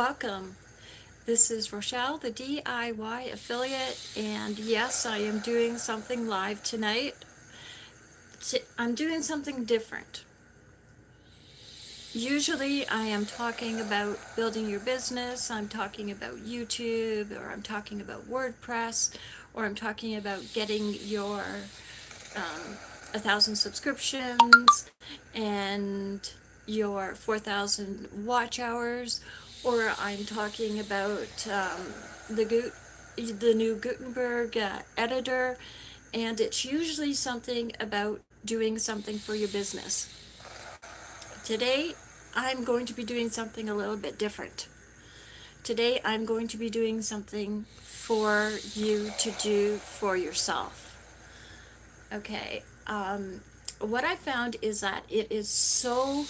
Welcome. This is Rochelle, the DIY affiliate, and yes, I am doing something live tonight. I'm doing something different. Usually I am talking about building your business, I'm talking about YouTube, or I'm talking about WordPress, or I'm talking about getting your um, a thousand subscriptions and your 4,000 watch hours, or I'm talking about um, the, the new Gutenberg uh, editor, and it's usually something about doing something for your business. Today, I'm going to be doing something a little bit different. Today, I'm going to be doing something for you to do for yourself. Okay, um, what I found is that it is so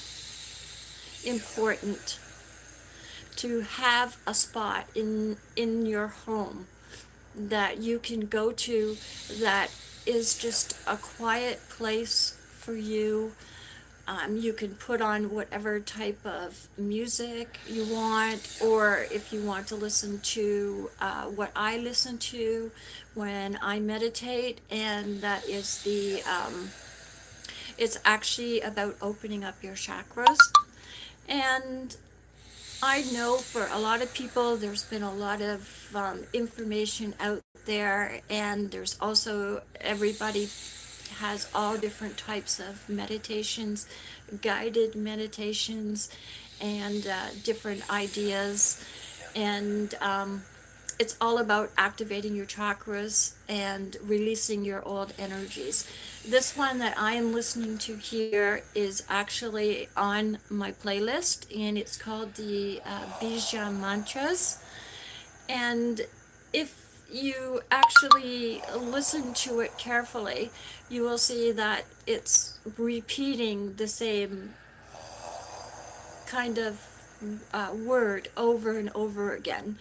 important to have a spot in in your home that you can go to that is just a quiet place for you. Um, you can put on whatever type of music you want or if you want to listen to uh, what I listen to when I meditate and that is the um, it's actually about opening up your chakras. And I know for a lot of people there's been a lot of um, information out there and there's also everybody has all different types of meditations, guided meditations, and uh, different ideas. And um, it's all about activating your chakras and releasing your old energies. This one that I am listening to here is actually on my playlist and it's called the uh, Bija Mantras. And if you actually listen to it carefully, you will see that it's repeating the same kind of uh, word over and over again.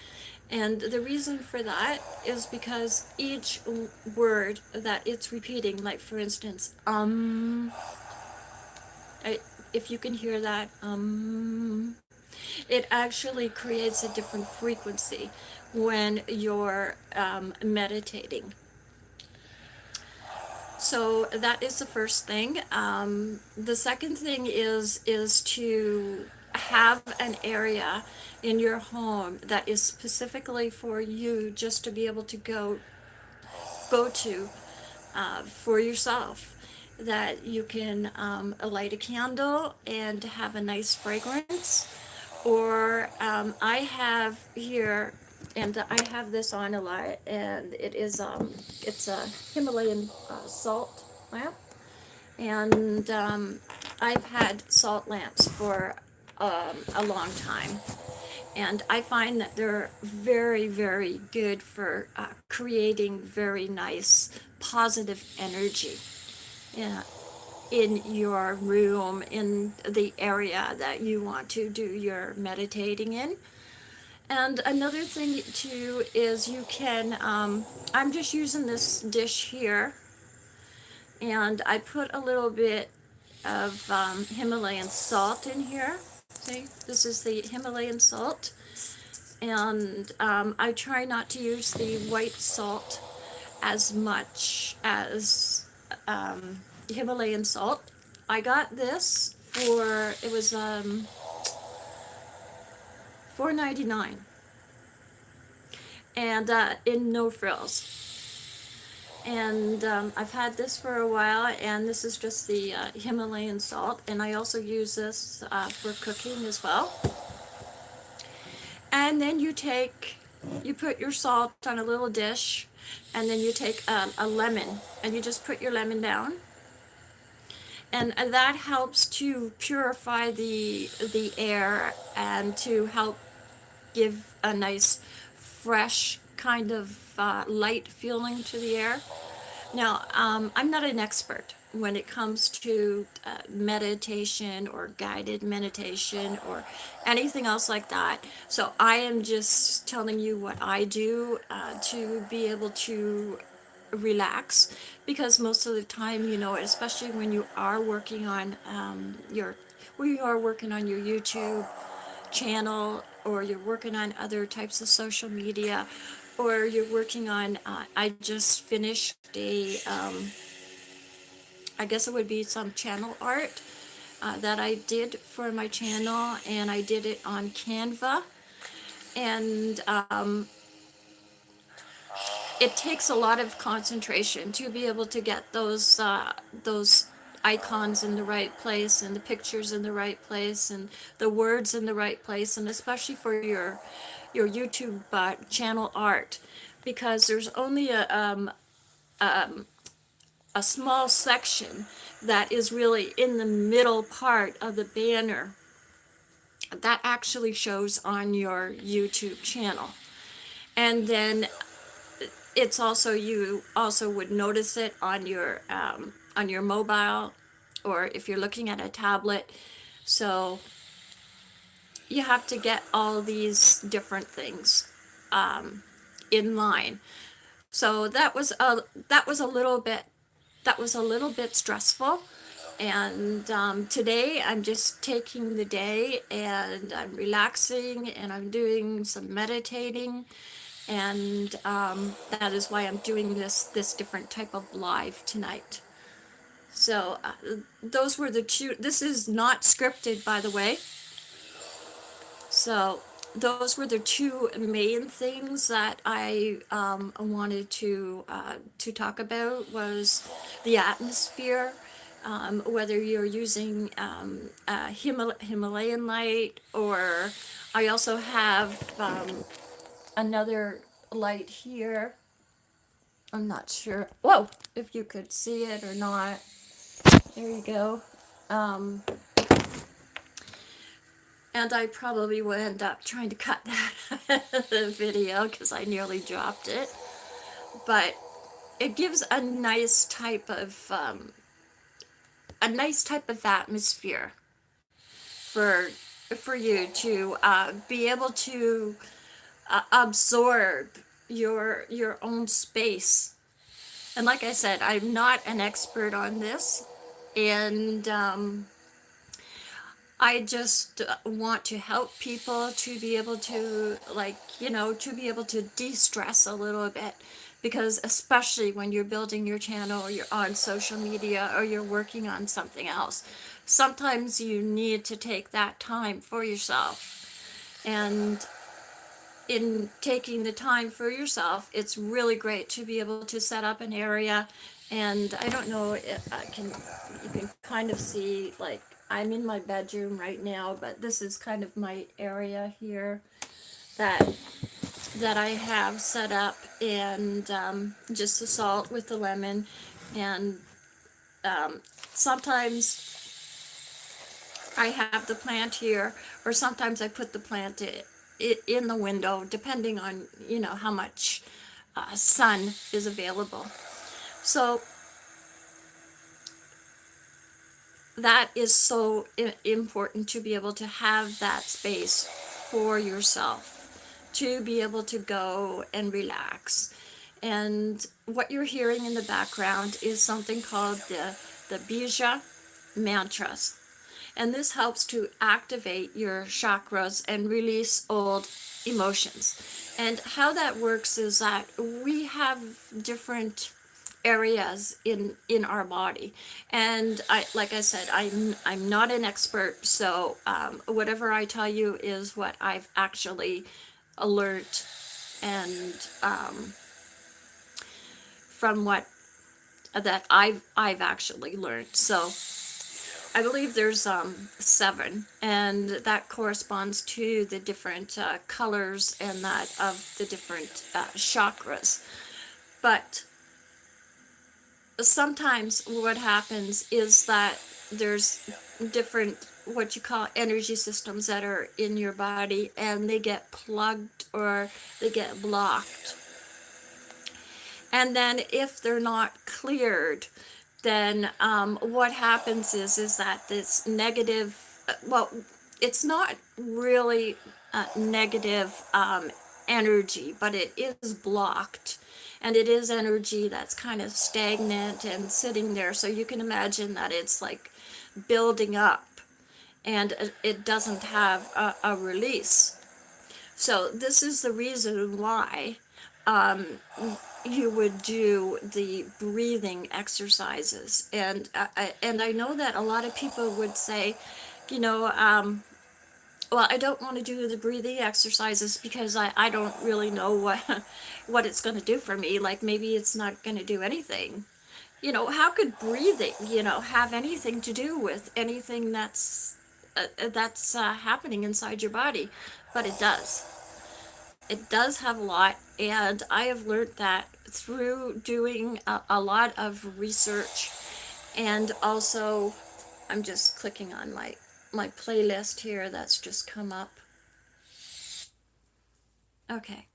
And the reason for that is because each word that it's repeating, like for instance, um, I, if you can hear that, um, it actually creates a different frequency when you're um, meditating. So that is the first thing. Um, the second thing is is to have an area in your home that is specifically for you just to be able to go go to uh, for yourself that you can um, light a candle and have a nice fragrance. Or um, I have here and I have this on a lot and it is um it's a Himalayan uh, salt lamp. And um, I've had salt lamps for um, a long time and I find that they're very very good for uh, creating very nice positive energy yeah, in your room in the area that you want to do your meditating in and another thing too is you can, um, I'm just using this dish here and I put a little bit of um, Himalayan salt in here. See, this is the Himalayan salt. And um, I try not to use the white salt as much as um, Himalayan salt. I got this for, it was um, $4.99 and uh, in no frills and um, I've had this for a while and this is just the uh, Himalayan salt and I also use this uh, for cooking as well. And then you take you put your salt on a little dish and then you take um, a lemon and you just put your lemon down. And that helps to purify the the air and to help give a nice fresh kind of uh, light feeling to the air. Now, um, I'm not an expert when it comes to uh, meditation or guided meditation or anything else like that. So I am just telling you what I do uh, to be able to relax because most of the time, you know, especially when you are working on um, your, when you are working on your YouTube channel or you're working on other types of social media, or you're working on, uh, I just finished a, um, I guess it would be some channel art uh, that I did for my channel, and I did it on Canva. And um, it takes a lot of concentration to be able to get those uh, those icons in the right place and the pictures in the right place and the words in the right place and especially for your your YouTube uh, channel art because there's only a um, um, a small section that is really in the middle part of the banner that actually shows on your YouTube channel. And then it's also you also would notice it on your um, on your mobile or if you're looking at a tablet. So you have to get all these different things um, in line so that was a that was a little bit that was a little bit stressful and um, today I'm just taking the day and I'm relaxing and I'm doing some meditating and um, that is why I'm doing this this different type of live tonight. So uh, those were the two. This is not scripted, by the way. So those were the two main things that I um, wanted to uh, to talk about was the atmosphere. Um, whether you're using um, Himal Himalayan light or I also have um, another light here. I'm not sure. Whoa, if you could see it or not. There you go. And I probably will end up trying to cut that video because I nearly dropped it. But it gives a nice type of um, a nice type of atmosphere for for you to uh, be able to uh, absorb your your own space. And like I said, I'm not an expert on this, and um, I just want to help people to be able to like you know to be able to de-stress a little bit because especially when you're building your channel or you're on social media or you're working on something else sometimes you need to take that time for yourself and in taking the time for yourself, it's really great to be able to set up an area. And I don't know I can, you can kind of see, like, I'm in my bedroom right now, but this is kind of my area here that that I have set up and um, just the salt with the lemon and um, sometimes I have the plant here or sometimes I put the plant it in the window, depending on, you know, how much uh, sun is available. So that is so important to be able to have that space for yourself, to be able to go and relax. And what you're hearing in the background is something called the, the Bija mantras and this helps to activate your chakras and release old emotions. And how that works is that we have different areas in in our body and i like i said i'm i'm not an expert so um, whatever i tell you is what i've actually learned and um, from what that i've i've actually learned so I believe there's um, seven, and that corresponds to the different uh, colors and that of the different uh, chakras. But sometimes what happens is that there's different what you call energy systems that are in your body and they get plugged or they get blocked. And then if they're not cleared, then um, what happens is is that this negative, uh, well, it's not really negative um, energy, but it is blocked. And it is energy that's kind of stagnant and sitting there. So you can imagine that it's like building up and it doesn't have a, a release. So this is the reason why um, you would do the breathing exercises. And uh, I, and I know that a lot of people would say, you know, um, well, I don't want to do the breathing exercises because I, I don't really know what what it's going to do for me. Like maybe it's not going to do anything. You know, how could breathing, you know, have anything to do with anything that's uh, uh, that's uh, happening inside your body? But it does. It does have a lot, and I have learned that through doing a, a lot of research, and also, I'm just clicking on my my playlist here that's just come up. Okay.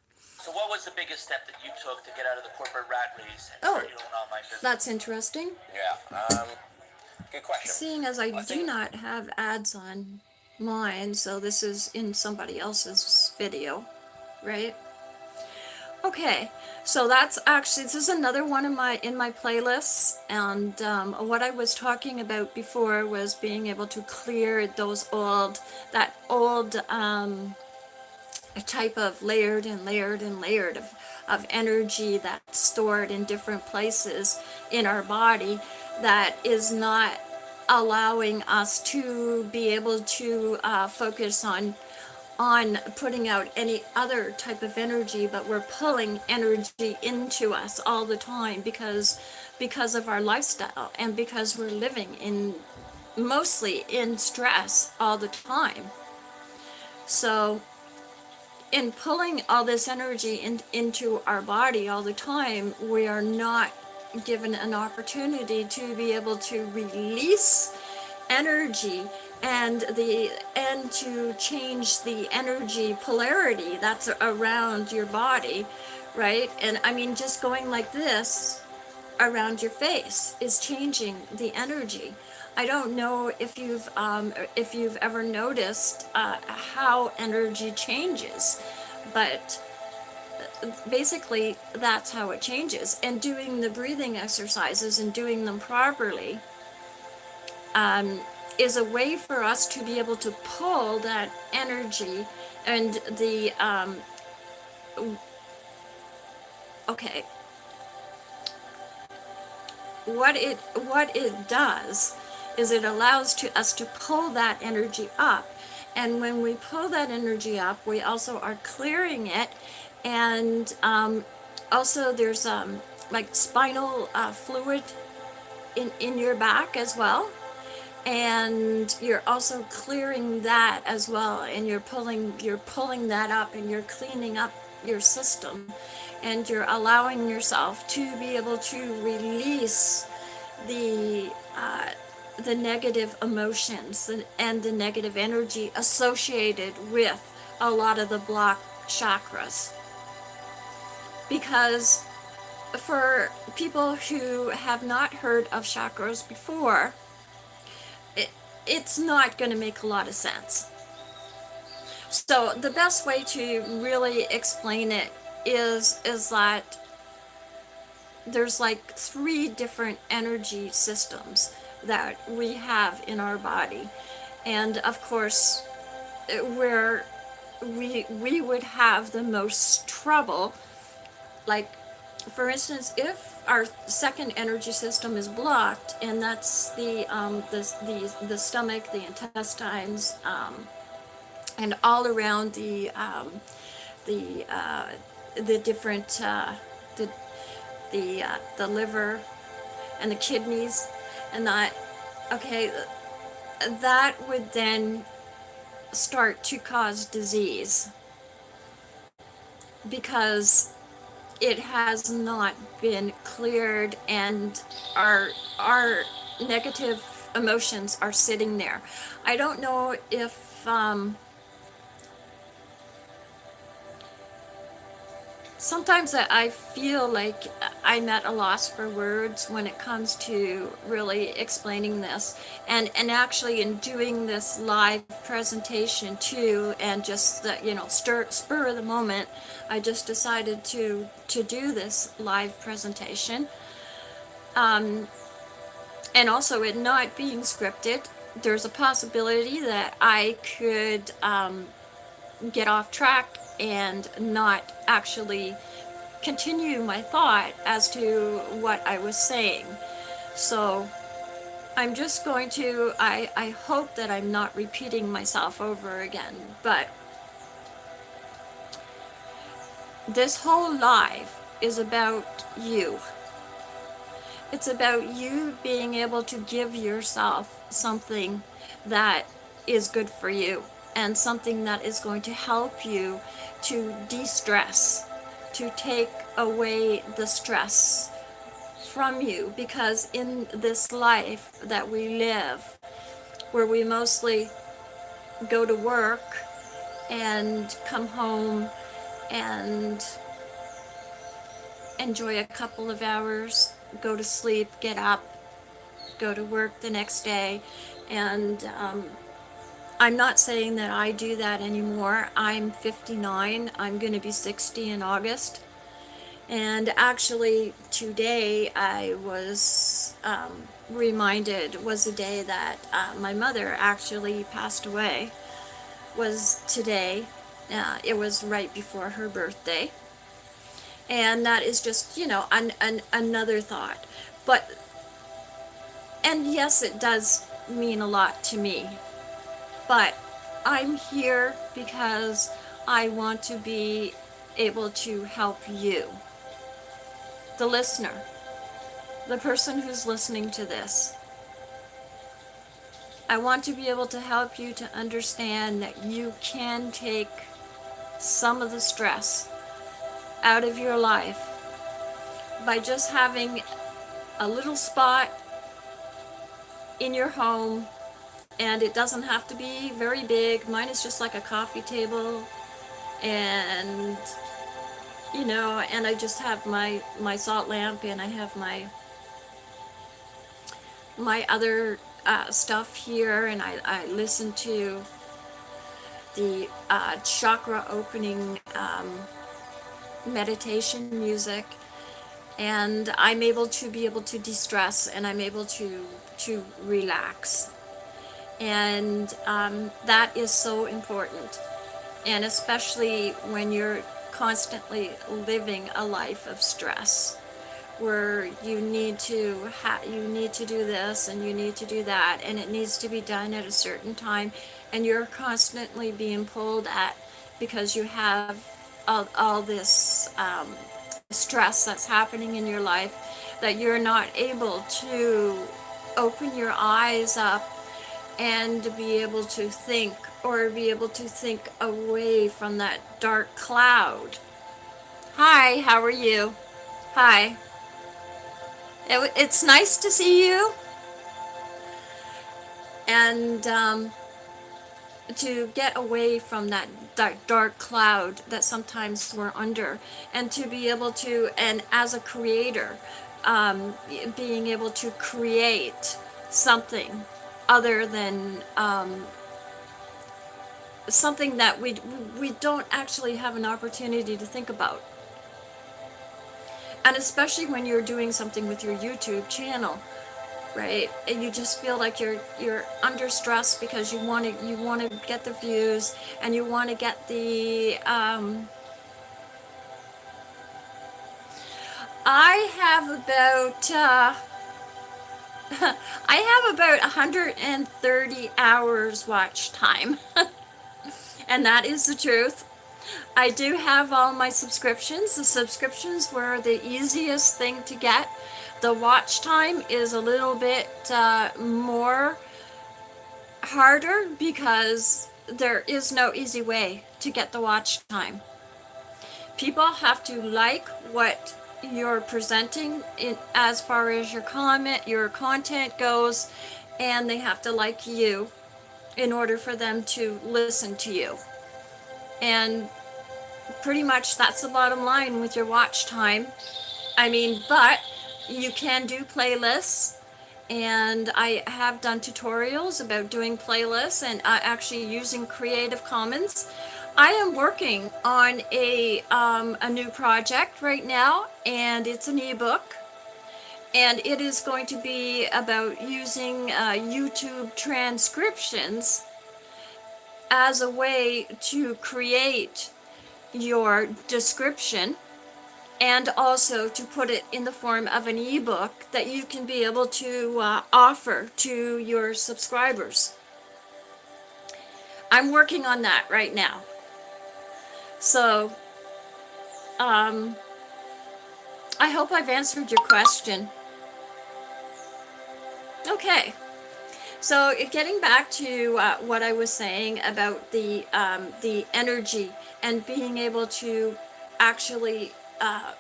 So, what was the biggest step that you took to get out of the corporate rat race and Oh. start your own online business? That's interesting. Yeah. Um, good question. Seeing as I I do not have ads on mine, so this is in somebody else's video, right? Okay, so that's actually this is another one of my in my playlists, and um, what I was talking about before was being able to clear those old that old um, type of layered and layered and layered of, of energy that's stored in different places in our body that is not allowing us to be able to uh, focus on on putting out any other type of energy but we're pulling energy into us all the time because because of our lifestyle and because we're living in mostly in stress all the time. So in pulling all this energy in, into our body all the time, we are not given an opportunity to be able to release energy and the and to change the energy polarity that's around your body, right? And I mean, just going like this around your face is changing the energy. I don't know if you've um, if you've ever noticed uh, how energy changes, but basically that's how it changes. And doing the breathing exercises and doing them properly um, is a way for us to be able to pull that energy and the um, okay. What it what it does is it allows to us to pull that energy up. And when we pull that energy up we also are clearing it. And um, also there's um, like spinal uh, fluid in in your back as well and you're also clearing that as well and you're pulling you're pulling that up and you're cleaning up your system. And you're allowing yourself to be able to release the uh, the negative emotions and, and the negative energy associated with a lot of the block chakras. Because for people who have not heard of chakras before it's not going to make a lot of sense. So the best way to really explain it is is that there's like three different energy systems that we have in our body. And of course where we we would have the most trouble like for instance if our second energy system is blocked and that's the um, the, the the stomach the intestines um, and all around the um, the uh, the different uh, the the uh, the liver and the kidneys and that okay that would then start to cause disease. Because it has not been cleared and our our negative emotions are sitting there. I don't know if um, sometimes I- feel like I'm at a loss for words when it comes to really explaining this. And and actually in doing this live presentation too and just the, you know stir, spur of the moment, I just decided to to do this live presentation. Um, and also it not being scripted, there's a possibility that I could um, get off track and not actually continue my thought as to what I was saying. So I'm just going to, I, I hope that I'm not repeating myself over again, but this whole life is about you. It's about you being able to give yourself something that is good for you and something that is going to help you to de-stress, to take away the stress from you because in this life that we live where we mostly go to work and come home and enjoy a couple of hours, go to sleep, get up, go to work the next day. And um, I'm not saying that I do that anymore. I'm 59. I'm going to be 60 in August. And actually, today I was um, reminded was a day that uh, my mother actually passed away. Was today. Uh, it was right before her birthday and that is just you know an, an another thought but and yes it does mean a lot to me but i'm here because i want to be able to help you. The listener. The person who's listening to this. I want to be able to help you to understand that you can take some of the stress out of your life by just having a little spot in your home and it doesn't have to be very big. Mine is just like a coffee table. And you know and I just have my my salt lamp and I have my my other uh, stuff here. And I, I listen to the uh, chakra opening um, meditation music. And I'm able to be able to de-stress and I'm able to to relax and um, that is so important. And especially when you're constantly living a life of stress where you need to you need to do this and you need to do that and it needs to be done at a certain time and you're constantly being pulled at because you have all, all this um, stress that's happening in your life that you're not able to open your eyes up and be able to think or be able to think away from that dark cloud. Hi, how are you? Hi. It, it's nice to see you. And um, to get away from that dark, dark cloud that sometimes we're under and to be able to and as a creator um, being able to create something other than um, something that we we don't actually have an opportunity to think about and especially when you're doing something with your YouTube channel right? And you just feel like you're you're under stress because you want to you want to get the views and you want to get the um, I have about uh, I have about 130 hours watch time. and that is the truth. I do have all my subscriptions. The subscriptions were the easiest thing to get the watch time is a little bit uh, more harder because there is no easy way to get the watch time. People have to like what you're presenting in as far as your comment, your content goes, and they have to like you in order for them to listen to you. And pretty much that's the bottom line with your watch time. I mean, but you can do playlists and I have done tutorials about doing playlists and uh, actually using Creative Commons. I am working on a, um, a new project right now and it's an ebook and it is going to be about using uh, YouTube transcriptions as a way to create your description and also to put it in the form of an ebook that you can be able to uh, offer to your subscribers. I'm working on that right now. So, um, I hope I've answered your question. Okay. So getting back to uh, what I was saying about the um, the energy and being able to actually uh,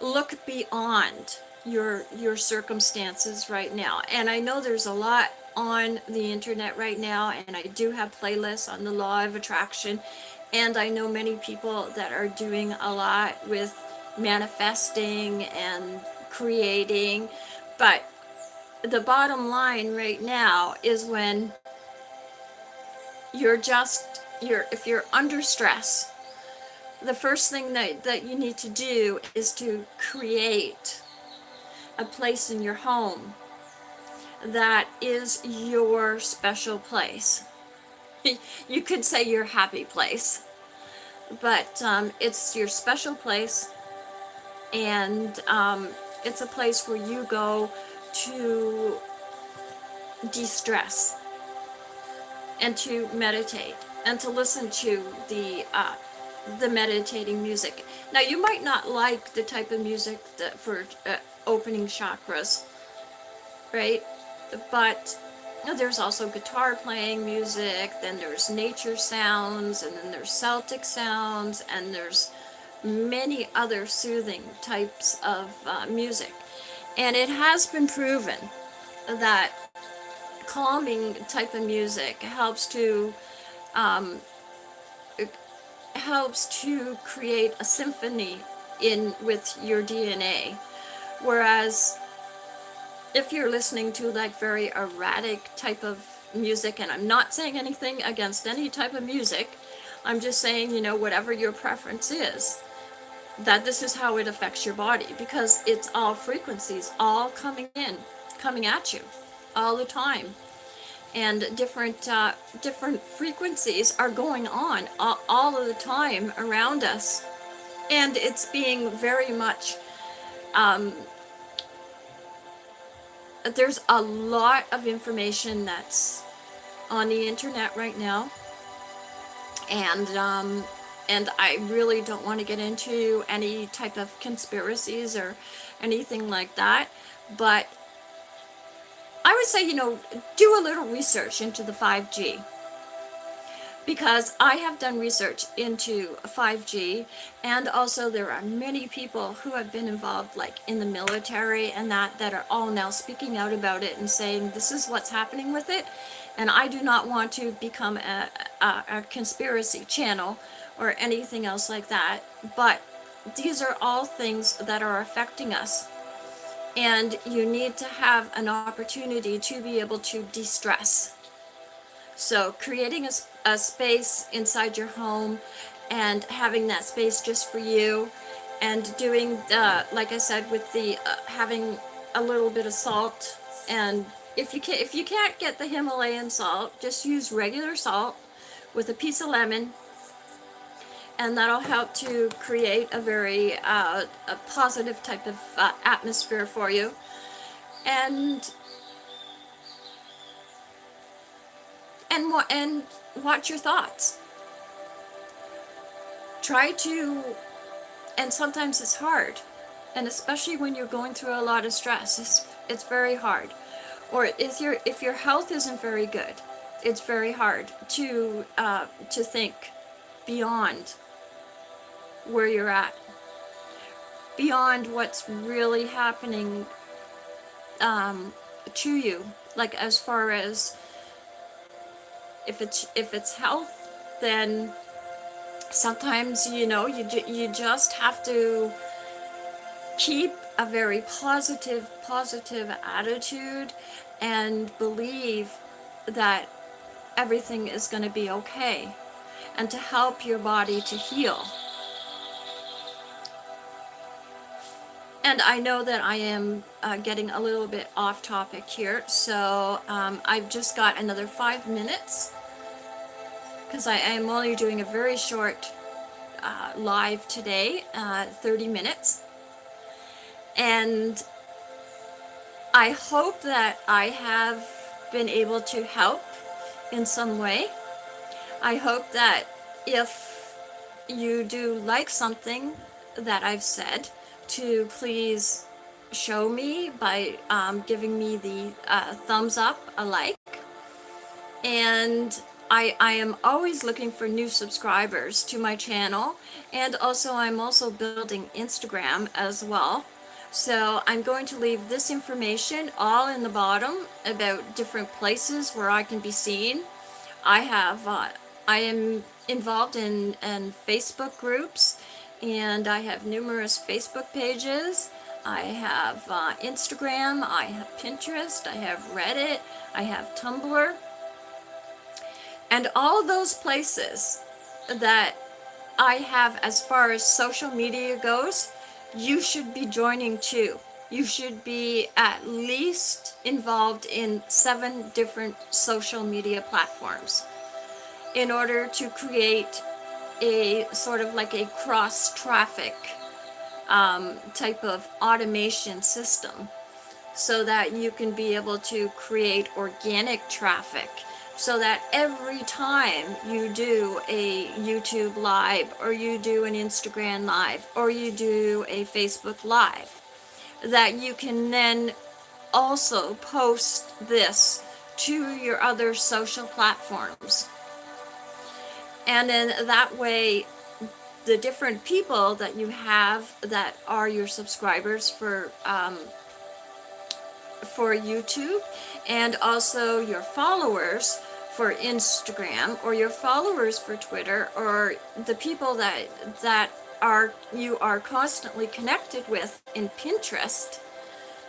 look beyond your your circumstances right now. And I know there's a lot on the internet right now, and I do have playlists on the law of attraction, and I know many people that are doing a lot with manifesting and creating, but the bottom line right now is when you're just you're if you're under stress the first thing that, that you need to do is to create a place in your home that is your special place you could say your happy place but um, it's your special place and um, it's a place where you go to de-stress and to meditate and to listen to the uh, the meditating music. Now you might not like the type of music that for uh, opening chakras, right? But there's also guitar playing music, then there's nature sounds, and then there's Celtic sounds, and there's many other soothing types of uh, music. And it has been proven that calming type of music helps to um, helps to create a symphony in with your DNA. Whereas if you're listening to like very erratic type of music, and I'm not saying anything against any type of music, I'm just saying, you know, whatever your preference is, that this is how it affects your body because it's all frequencies all coming in, coming at you all the time. And different uh, different frequencies are going on all, all of the time around us. And it's being very much um, there's a lot of information that's on the internet right now. And um, and I really don't want to get into any type of conspiracies or anything like that. But I would say, you know, do a little research into the 5G because I have done research into 5G and also there are many people who have been involved like in the military and that that are all now speaking out about it and saying this is what's happening with it and I do not want to become a, a, a conspiracy channel or anything else like that but these are all things that are affecting us and you need to have an opportunity to be able to de-stress. So creating a, a, space inside your home and having that space just for you and doing the, like I said, with the uh, having a little bit of salt and if you can't if you can't get the Himalayan salt, just use regular salt with a piece of lemon and that'll help to create a very uh, a positive type of uh, atmosphere for you. And and and watch your thoughts. Try to and sometimes it's hard and especially when you're going through a lot of stress it's it's very hard. Or if your if your health isn't very good it's very hard to uh, to think beyond where you're at beyond what's really happening um, to you. Like as far as if it's if it's health then sometimes you know you you just have to keep a very positive positive attitude and believe that everything is going to be okay and to help your body to heal. And I know that I am uh, getting a little bit off topic here, so um, I've just got another five minutes because I am only doing a very short uh, live today, uh, 30 minutes. And I hope that I have been able to help in some way. I hope that if you do like something that I've said, to please show me by um, giving me the uh, thumbs up, a like. And I, I am always looking for new subscribers to my channel. And also I'm also building Instagram as well. So I'm going to leave this information all in the bottom about different places where I can be seen. I have, uh, I am involved in, in Facebook groups and I have numerous Facebook pages. I have uh, Instagram, I have Pinterest, I have Reddit, I have Tumblr. And all those places that I have as far as social media goes, you should be joining too. You should be at least involved in seven different social media platforms in order to create a sort of like a cross traffic um, type of automation system so that you can be able to create organic traffic so that every time you do a YouTube live or you do an Instagram live or you do a Facebook live that you can then also post this to your other social platforms. And then that way the different people that you have that are your subscribers for um, for YouTube and also your followers for Instagram or your followers for Twitter or the people that that are you are constantly connected with in Pinterest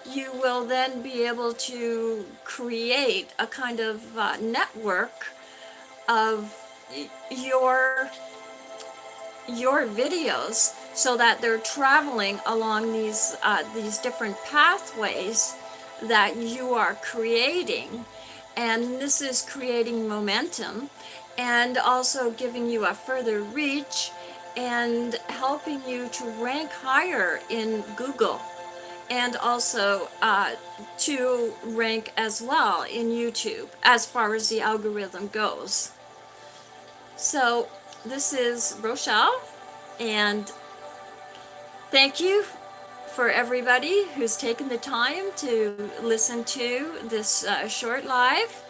you will then be able to create a kind of uh, network of your your videos so that they're traveling along these uh, these different pathways that you are creating and this is creating momentum and also giving you a further reach and helping you to rank higher in Google and also uh, to rank as well in YouTube as far as the algorithm goes. So this is Rochelle and thank you for everybody who's taken the time to listen to this uh, short live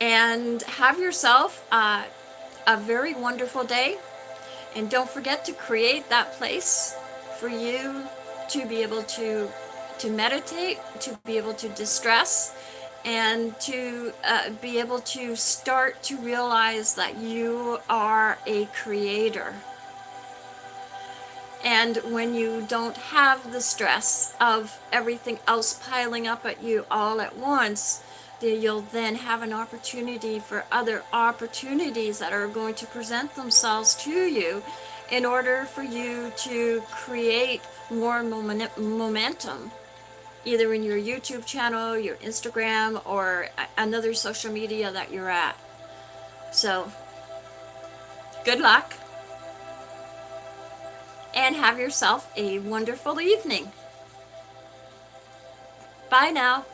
and have yourself uh, a very wonderful day and don't forget to create that place for you to be able to to meditate to be able to distress and to uh, be able to start to realize that you are a creator. And when you don't have the stress of everything else piling up at you all at once, you'll then have an opportunity for other opportunities that are going to present themselves to you in order for you to create more momentum either in your YouTube channel, your Instagram, or another social media that you're at. So, good luck. And have yourself a wonderful evening. Bye now.